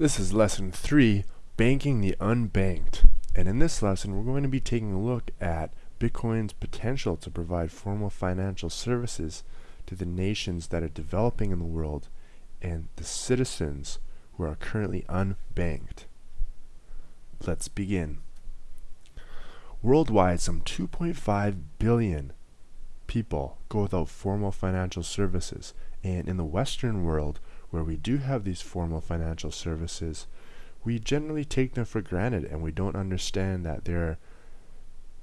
This is lesson 3, Banking the Unbanked. And in this lesson, we're going to be taking a look at Bitcoin's potential to provide formal financial services to the nations that are developing in the world and the citizens who are currently unbanked. Let's begin. Worldwide, some 2.5 billion people go without formal financial services, and in the Western world, where we do have these formal financial services, we generally take them for granted and we don't understand that there are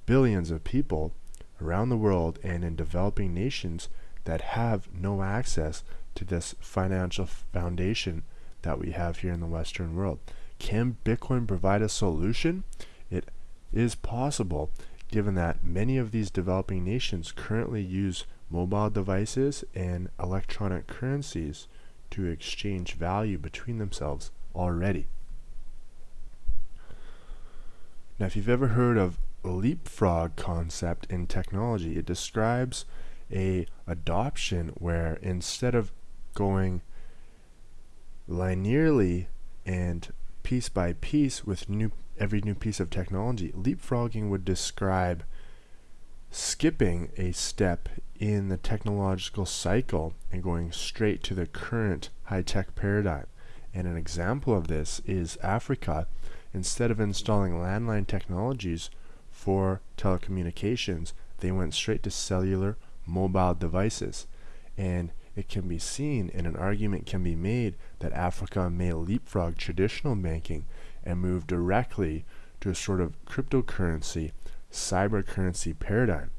billions of people around the world and in developing nations that have no access to this financial foundation that we have here in the Western world. Can Bitcoin provide a solution? It is possible given that many of these developing nations currently use mobile devices and electronic currencies to exchange value between themselves already. Now, if you've ever heard of leapfrog concept in technology, it describes a adoption where instead of going linearly and piece by piece with new every new piece of technology, leapfrogging would describe skipping a step in the technological cycle and going straight to the current high-tech paradigm. And an example of this is Africa. Instead of installing landline technologies for telecommunications, they went straight to cellular mobile devices. And it can be seen and an argument can be made that Africa may leapfrog traditional banking and move directly to a sort of cryptocurrency, cyber currency paradigm.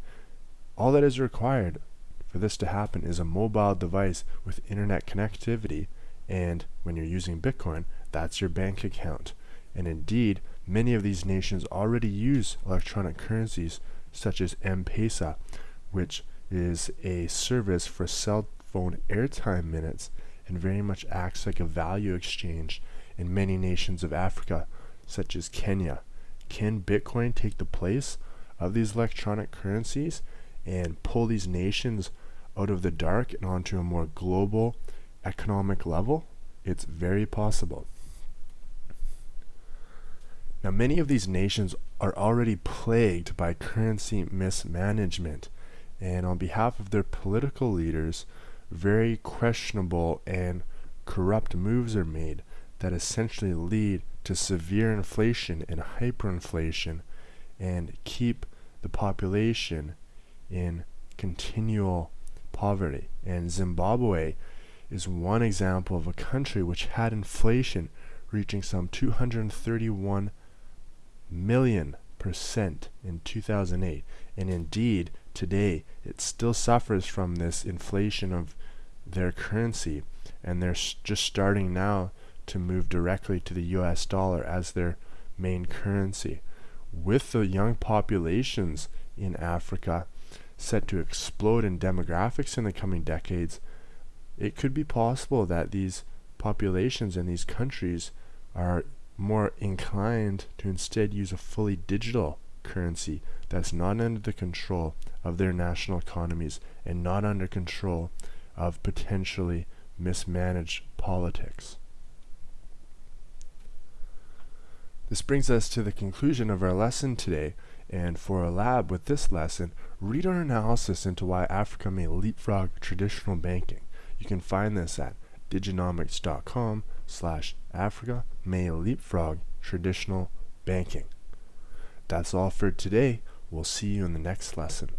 All that is required for this to happen is a mobile device with internet connectivity and when you're using Bitcoin, that's your bank account. And indeed, many of these nations already use electronic currencies such as M-Pesa, which is a service for cell phone airtime minutes and very much acts like a value exchange in many nations of Africa, such as Kenya. Can Bitcoin take the place of these electronic currencies and pull these nations out of the dark and onto a more global economic level, it's very possible. Now, many of these nations are already plagued by currency mismanagement, and on behalf of their political leaders, very questionable and corrupt moves are made that essentially lead to severe inflation and hyperinflation and keep the population in continual poverty. And Zimbabwe is one example of a country which had inflation reaching some 231 million percent in 2008. And indeed, today it still suffers from this inflation of their currency. And they're just starting now to move directly to the US dollar as their main currency. With the young populations in Africa, set to explode in demographics in the coming decades, it could be possible that these populations in these countries are more inclined to instead use a fully digital currency that's not under the control of their national economies and not under control of potentially mismanaged politics. This brings us to the conclusion of our lesson today, and for a lab with this lesson, read our analysis into why Africa may leapfrog traditional banking. You can find this at diginomics.com slash Africa may leapfrog traditional banking. That's all for today. We'll see you in the next lesson.